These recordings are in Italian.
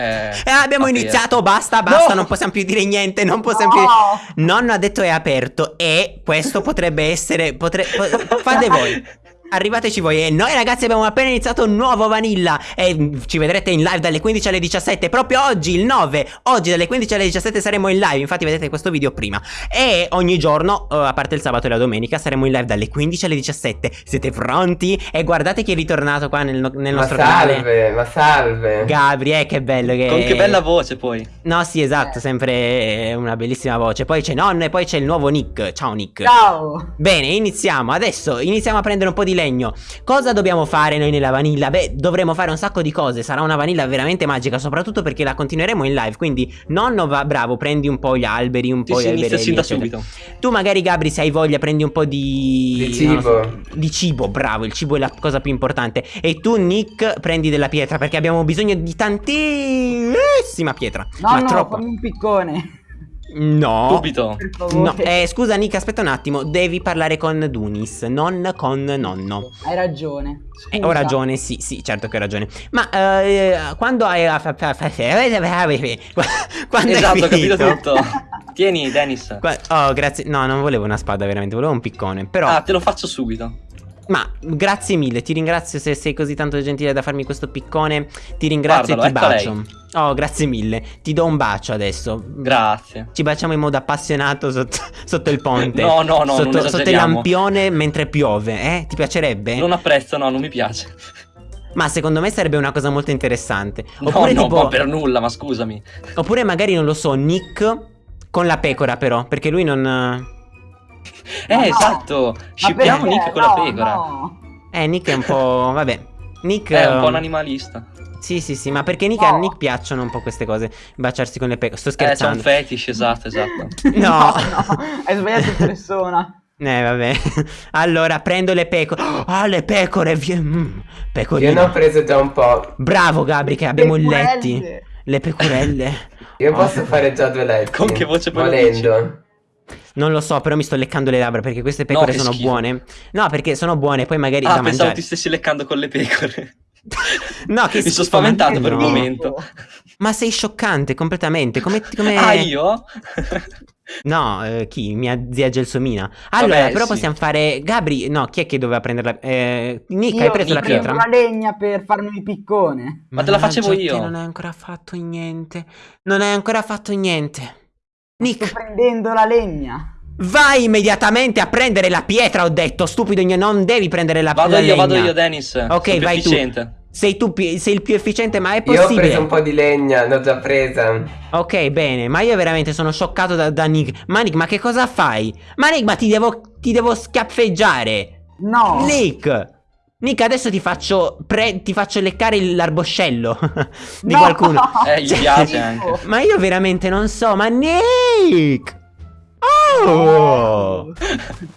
Eh, Eh, abbiamo ok. iniziato, basta, basta, No! non possiamo più dire niente, non possiamo più... Nonno ha detto è aperto e questo potrebbe essere... Potre... po- fate voi. Arrivateci voi e noi ragazzi abbiamo appena iniziato un nuovo Vanilla e mm, ci vedrete in live dalle 15 alle 17 proprio oggi il 9 oggi dalle 15 alle 17 saremo in live infatti vedete questo video prima e ogni giorno eh, a parte il sabato e la domenica saremo in live dalle 15 alle 17 siete pronti? e guardate chi è ritornato qua nel, nel Ma nostro canale salve, ma salve. Gabri eh che bello che Con che bella voce poi. No, sì, esatto, Eh. sempre una bellissima voce. Poi c'è nonno e poi c'è il nuovo Nick. Ciao Nick. Ciao. Bene, iniziamo. Adesso iniziamo a prendere un po' di legno. Cosa dobbiamo fare noi nella vanilla? Beh, dovremo fare un sacco di cose. Sarà una vanilla veramente magica, soprattutto perché la continueremo in live. Quindi, nonno va bravo, prendi un po' gli alberi, un Sì, po' sì, gli alberelli. sin da subito. Tu magari Gabri se hai voglia prendi un po' di Di lo so, cibo. di cibo, bravo, il cibo è la cosa più importante E tu Nick prendi della pietra perché abbiamo bisogno di tantissima pietra No, Ma no, troppo fammi un piccone. No Subito. No, eh, scusa Nick, aspetta un attimo, devi parlare con Dunis, non con nonno. Hai ragione. Eh, ho ragione, sì, sì, certo che ho ragione. Ma eh, quando hai quando Esatto, hai ho capito tutto. Tieni, Dennis. Qua- Oh, grazie. No, non volevo una spada, veramente, volevo un piccone. Però Ah, te lo faccio subito. Ma grazie mille, ti ringrazio se sei così tanto gentile da farmi questo piccone. Ti ringrazio e ti Guardalo, bacio. Oh, grazie mille. Ti do un bacio adesso. Grazie. Ci baciamo in modo appassionato sotto, sotto il ponte. No, no, no, Sotto, sotto il lampione mentre piove, eh? Ti piacerebbe? Non apprezzo, no, non mi piace. Ma secondo me sarebbe una cosa molto interessante. No, Oppure no, tipo. ma per nulla, ma scusami. Oppure magari non lo so, Nick con la pecora, però. Perché lui non. Eh, no. esatto. Scippiamo? Nick con la No, pecora. no. Eh, Nick è un po'. Vabbè. Nick. È un po' ehm, un animalista. Sì, sì, sì, ma perché Nick, No. a Nick piacciono un po' queste cose. Baciarsi con le pecore. Sto Eh, c'è un scherzando. fetish, esatto, esatto. No. no, hai sbagliato persona. Eh, vabbè. Allora, prendo le pecore. Ah, le pecore. mm, Io pecorine. ne ho preso già un po'. Bravo, Gabri, che abbiamo i Pecorelle. letti. Le pecorelle. Io Oh. posso fare già due letti. Con che voce poi Volendo. Non lo so, però mi sto leccando le labbra perché queste pecore che sono schifo. buone. No, perché sono buone, poi magari Ah, da pensavo mangiare. ti stessi leccando con le pecore. No, che Mi sono spaventato ma per un no. momento. Ma sei scioccante completamente. Come. come... Ah, io? No, eh, chi? Mia zia Gelsomina. Allora, Vabbè, però sì. possiamo fare. Gabri, no, chi è che doveva prendere la. Eh, Nick, Io hai preso la pietra? prendo la legna per farmi il piccone. Ma te la facevo io. non hai ancora fatto niente. Non hai ancora fatto niente. Sto Nick, prendendo la legna. vai immediatamente a prendere la pietra, ho detto. Stupido, non devi prendere la, Vado la io, vado legna. io, Dennis. Ok, Sono più vai tu. efficiente. Sei tu, sei il più efficiente, ma è Io ho possibile. preso un po' di legna, l'ho già presa. Ok, bene, ma io veramente sono scioccato da, da Nick. Ma Nick, ma che cosa fai? Ma Nick, ma ti devo, ti devo schiaffeggiare. No. Nick! Nick, adesso ti faccio, pre- ti faccio leccare l'arboscello di No. qualcuno. Eh, gli piace anche. Ma io veramente non so, ma Nick! Oh!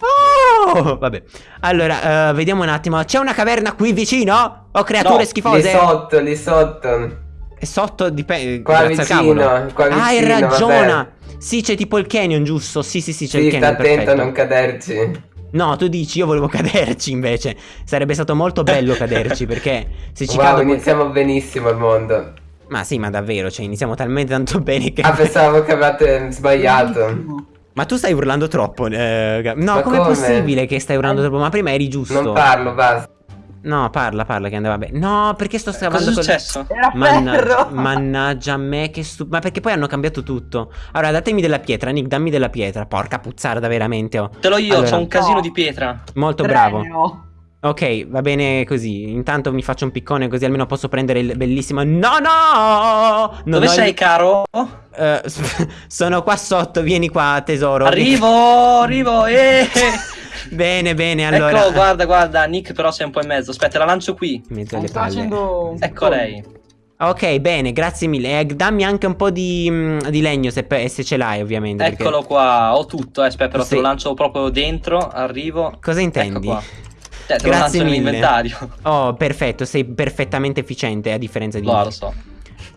Oh! Vabbè. Allora, eh, vediamo un attimo. C'è una caverna qui vicino? Ho creature No, Lì schifose? sotto, lì sotto. E sotto dipende. Qua vicino, qua Ah, hai vicino, ragione. vabbè. Sì, c'è tipo il canyon, giusto? Sì, sì, sì, c'è Sì, il sta canyon. attento a non caderci. No, tu dici, io volevo caderci invece. Sarebbe stato molto bello caderci perché se ci Wow, cado. poi- iniziamo benissimo il mondo. Ma sì, ma davvero, cioè iniziamo talmente tanto bene che. Ah, pensavo che avevate sbagliato. Ma tu stai urlando troppo. eh, no, com'è come? possibile che stai urlando troppo? Ma prima eri giusto. Non parlo, basta. No, parla, parla che andava bene. No, perché sto Cosa è scavando col- successo? Era Mannaggia, ferro. mannaggia a me che stu... Ma perché poi hanno cambiato tutto Allora datemi della pietra Nick dammi della pietra Porca puzzarda veramente oh. Te l'ho io, Allora. c'ho un casino No. di pietra. Molto Tre bravo. Ok va bene così Intanto mi faccio un piccone così almeno posso prendere il bellissimo No no Non Dove ho il- sei, caro? Eh, sono qua sotto Vieni qua tesoro Arrivo, arrivo, eh. Bene bene allora Ecco, guarda, guarda, Nick però sei un po' in mezzo. Aspetta, la lancio qui. Sto palle facendo Ecco lei. Ok bene grazie mille Eh, Dammi anche un po' di, mm, di legno se, se ce l'hai ovviamente perché- Eccolo qua, ho tutto, eh, aspetta, però Sì. te lo lancio proprio dentro, arrivo. Cosa intendi? Ecco qua. Cioè, te lo Grazie lancio mille. nell'inventario. Oh, perfetto, sei perfettamente efficiente a differenza di No, me. lo so.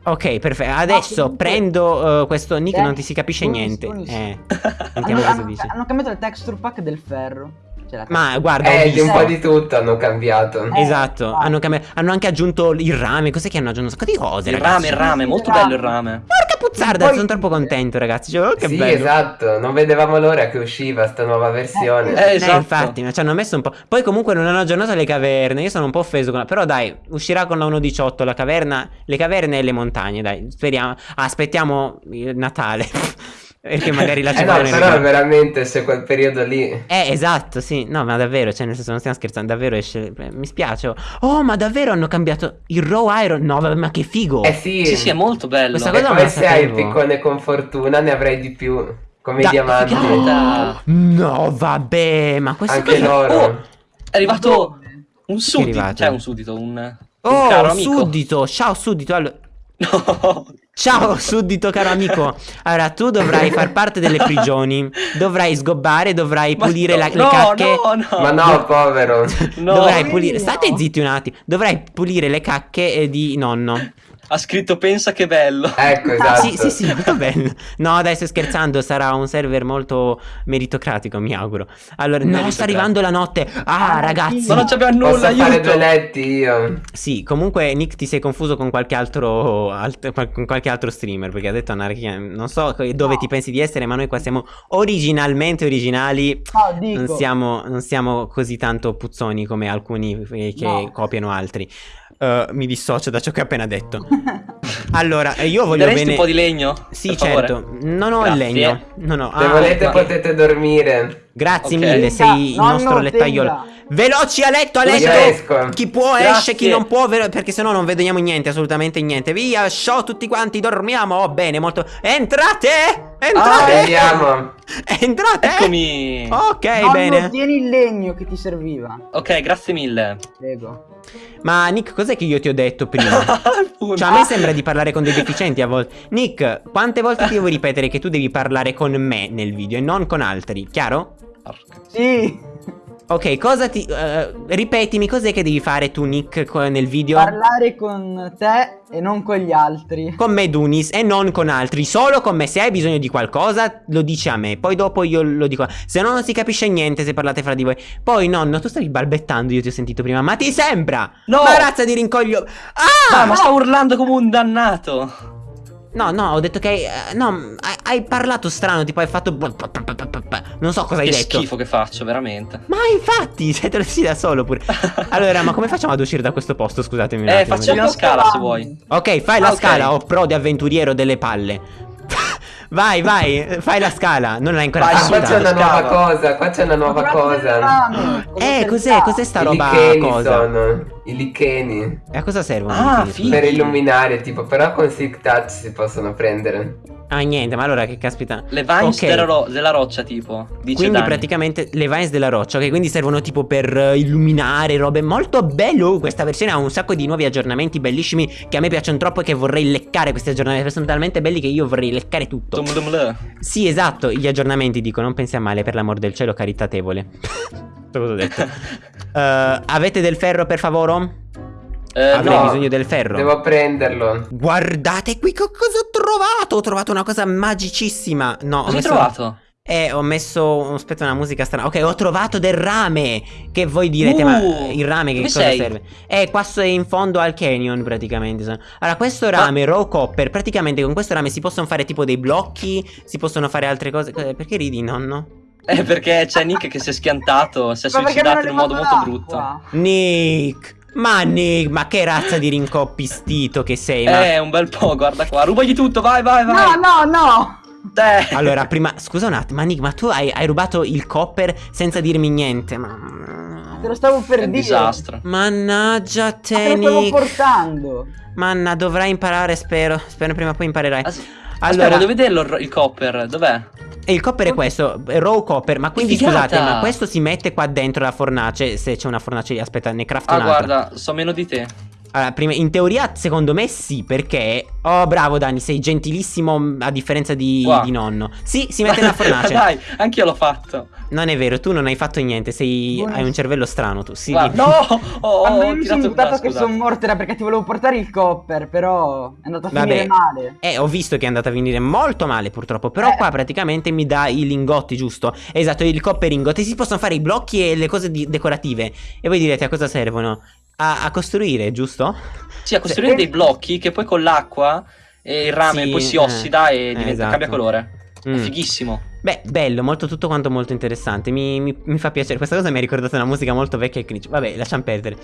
Ok, perfetto. Adesso comunque- prendo uh, questo nick, Eh, non ti si capisce niente. Tunis. Eh, Hanno, sentiamo cosa hanno- dici. hanno cambiato il texture pack del ferro. La Ma guarda, ho Eh, di un po' di tutto hanno cambiato. Eh, Esatto, hanno, cambi- hanno anche aggiunto il rame. Cos'è che hanno aggiunto? Un sacco di cose. Il ragazzi. rame, il rame, molto Il bello il rame. rame. Porca puzzarda, Poi- sono troppo contento, ragazzi. Cioè, oh, che sì, bello. esatto, non vedevamo l'ora che usciva sta nuova versione. Eh, Eh, esatto. infatti, ma ci hanno messo un po'. Poi comunque non hanno aggiornato le caverne. Io sono un po' offeso. Con... Però dai, uscirà con la 1.18 la caverna, le caverne e le montagne. Dai, speriamo. Aspettiamo il Natale. Perché magari la Eh no, però veramente c'è quel periodo lì. Eh, esatto, sì. No, ma davvero, cioè, nel senso, non stiamo scherzando. Davvero esce. eh, Mi spiace. Oh, ma davvero hanno cambiato il Raw Iron? No, vabbè, ma che figo. Eh sì, Sì, sì, è molto bello. Questa e cosa poi la se hai il piccone con fortuna ne avrai di più. Come Da- i diamanti. figata. No, vabbè, ma questo Anche cosa- loro. Oh, è arrivato un suddito. Cioè, un suddito, un, un Oh, caro amico. suddito. Ciao, suddito. Allora. No. Ciao, suddito caro amico. Allora, tu dovrai far parte delle prigioni. Dovrai sgobbare, dovrai Ma pulire no, la- le no, cacche. No, no, Ma no, povero. no. Dovrai pulire. No. State zitti un attimo. Dovrai pulire le cacche eh, di nonno. Ha scritto pensa che bello. Ecco, esatto. Sì, sì, sì, va bene. No, dai, sto scherzando. Sarà un server molto meritocratico, mi auguro. Allora, no, sta arrivando la notte. Ah, Ah, ragazzi. Ma non c'abbiamo Posso nulla, fare aiuto. due letti io. Sì, comunque Nick ti sei confuso con qualche altro, alt- con qualche altro streamer perché ha detto anarchia, non so dove No. ti pensi di essere, ma noi qua siamo originalmente originali, No, dico. non siamo, non siamo così tanto puzzoni come alcuni eh, che No. copiano altri. Uh, mi dissocio da ciò che ho appena detto. Allora, eh, io voglio bene... un po' di legno? Sì, certo, non ho il Grazie. legno. No, no. Se ah, volete ma- potete dormire. Grazie Ok. mille, sei il Nonno, nostro lettaiolo. tenga. Veloci a letto, a letto! Chi può Grazie. esce, chi non può, perché sennò non vediamo niente, assolutamente niente. Via, show tutti quanti, dormiamo. Oh, bene, molto. Entrate! Ah, Entrate! Vediamo. Entrate! Eccomi. Ok, Nonno, bene. tieni il legno che ti serviva. Ok, grazie mille. Prego. Ma Nick, cos'è che io ti ho detto prima? Cioè, a me sembra di parlare con dei deficienti a volte. Nick, quante volte ti devo ripetere che tu devi parlare con me nel video e non con altri? Chiaro? Porca. Sì. Ok, cosa ti. eh, ripetimi, cos'è che devi fare tu, Nick, nel video? Parlare con te e non con gli altri. Con me, Dunis, e non con altri. Solo con me. Se hai bisogno di qualcosa, lo dici a me. Poi dopo io lo dico. Se no, non si capisce niente se parlate fra di voi. Poi, nonno, tu stavi balbettando. Io ti ho sentito prima. Ma ti sembra? No! Ma razza di rincoglio. Ah! Ah, ma sta urlando come un dannato. No, no, ho detto che. hai- eh, no, hai, hai parlato strano. Tipo, hai fatto. Non so cosa hai che detto. schifo che faccio, veramente. Ma infatti, te lo dici da solo pure. Allora, ma come facciamo ad uscire da questo posto? Scusatemi un Eh, attimo. facciamo una scala se vuoi. Ok, fai Ah, la ok. scala, oh pro di avventuriero delle palle. Vai, vai, fai la scala. Non l'hai ancora Ah, su, qua fatta. c'è una nuova cosa, qua c'è una nuova cosa. Eh, cos'è? Cos'è sta I roba licheni cosa? sono. I licheni. E a cosa servono? Ah, i. Per illuminare, tipo, però con Silk Touch si possono prendere. Ah, niente, ma allora che caspita. Le vines Ok. della, ro- della roccia, tipo. Dice Quindi Dani. praticamente le vines della roccia, ok? Quindi servono tipo per eh, illuminare robe molto bello. Uh, Questa versione ha un sacco di nuovi aggiornamenti bellissimi che a me piacciono troppo e che vorrei leccare questi aggiornamenti. perché Sono talmente belli che io vorrei leccare tutto. Dum dum le. Sì, esatto, gli aggiornamenti dico, non pensi a male, per l'amor del cielo, caritatevole. So cosa ho detto. Eh, avete del ferro, per favore? Eh, Avrei no. bisogno del ferro. Devo prenderlo. Guardate qui che cosa ho trovato! Ho trovato una cosa magicissima. No, ho Cosa hai messo... trovato? Eh, ho messo. Aspetta, una musica strana. Ok, ho trovato del rame. Che voi direte, Uh, ma il rame che cosa sei? serve? Eh, qua in fondo al canyon, praticamente. Allora, questo rame, raw copper, praticamente con questo rame si possono fare tipo dei blocchi. Si possono fare altre cose. Eh, Perché ridi, nonno? Eh, perché c'è Nick che si è schiantato. Si è Ma suicidato in un modo molto brutto. Nick! Ma Nick, ma che razza di rincoppistito che sei? Ma... Eh, un bel po', guarda qua. Rubagli tutto, vai, vai, vai. No, no, no. Te. Allora, prima, scusa un attimo, ma Nick, ma tu hai, hai rubato il copper senza dirmi niente? Ma... Te lo stavo per È dire. disastro. Mannaggia Ma te, te lo stavo portando. Manna, dovrai imparare, spero. Spero prima o poi imparerai. As- Allora- Aspetta, voglio vederlo il copper. Dov'è? E il copper è questo, raw copper. Ma quindi figata! scusate, ma questo si mette qua dentro la fornace. Se c'è una fornace, aspetta, ne craft Ah, un'altra. guarda, so meno di te. Allora, prima, in teoria, secondo me sì, perché. Oh, bravo Dani, sei gentilissimo mm, a differenza di, di nonno. Sì, si mette nella fornace. Dai, anch'io l'ho fatto. Non è vero, tu non hai fatto niente, sei, Buono. hai un cervello strano tu. Sì. Guarda, no! Oh, ho io mi tirato sono buttato che sono morto era perché ti volevo portare il copper, però è andato a Vabbè. finire male. Eh, ho visto che è andata a venire molto male purtroppo. Però Eh. qua praticamente mi dà i lingotti, giusto? Esatto, il copper ingot. E si possono fare i blocchi e le cose di- decorative. E voi direte a cosa servono? A, a costruire, giusto? Sì, a costruire Cioè, dei blocchi che poi con l'acqua e il rame Sì, poi si eh, ossida e eh, diventa- esatto. cambia colore. È Mm. fighissimo. Beh, bello, molto tutto quanto molto interessante. Mi, mi- mi fa piacere. Questa cosa mi ha ricordato una musica molto vecchia e cringe. Vabbè, lasciamo perdere.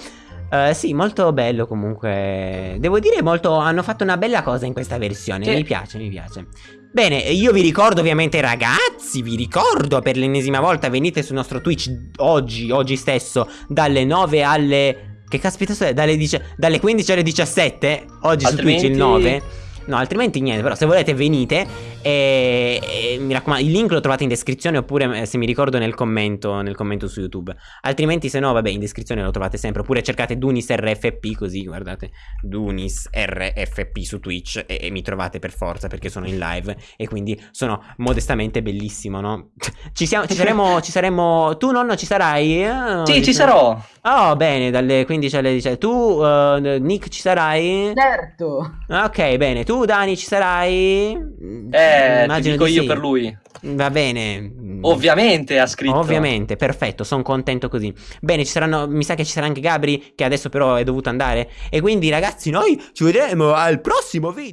Eh, sì, molto bello comunque. Devo dire, molto. Hanno fatto una bella cosa in questa versione. Sì. Mi piace, mi piace. Bene, io vi ricordo ovviamente, ragazzi. Vi ricordo per l'ennesima volta. Venite sul nostro Twitch oggi, oggi stesso, dalle 9 alle. Che caspita è? Dalle, dalle 15 alle 17. Oggi su Twitch il Altrimenti- 9. No, altrimenti niente, però se volete venite e, e mi raccomando, il link lo trovate in descrizione oppure eh, se mi ricordo nel commento, nel commento su YouTube. Altrimenti se no, vabbè, in descrizione lo trovate sempre, oppure cercate Dunis RFP così, guardate, Dunis RFP su Twitch e, e mi trovate per forza perché sono in live e quindi sono modestamente bellissimo, no? Ci siamo ci saremo ci saremo tu nonno ci sarai? Eh, Sì, ci sarò. Oh, bene, dalle 15 alle 17. Tu eh, Nick ci sarai? Certo. Ok, bene. Tu, Dani, ci sarai? Eh, ti dico di io sì. Per lui. Va bene. Ovviamente ha scritto. Ovviamente, perfetto, sono contento così. Bene, ci saranno, mi sa che ci sarà anche Gabri, che adesso però è dovuto andare. E quindi, ragazzi, noi ci vedremo al prossimo video.